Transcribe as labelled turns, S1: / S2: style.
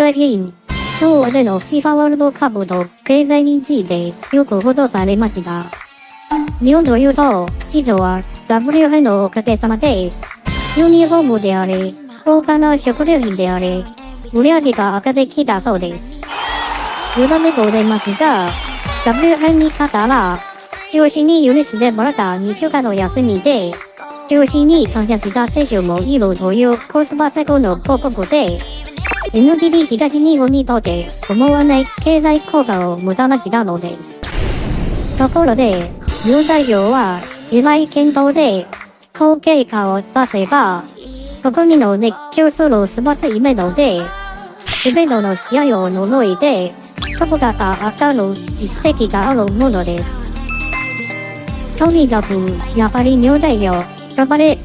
S1: 最近、今日での FIFA ワールドカップと経済についてよく報道されました。日本というと、実は WF のおかげさまで、ユニフォームであり、豪華な食料品であり、売り上げが上がってきたそうです。余談でございますが、WF に勝ったら、中心に許してもらった2週間の休みで、中心に感謝した選手もいるというコスパ最高の広告で、NTT 東日本にとって思わない経済効果をもたらしたのです。ところで、日本代表は、意外検討で、好結果を出せば、国民の熱狂するスポーツイベントで、すべての試合を除いて、株価が上がる実績があるものです。とにかく、やはり日本代表、頑張れ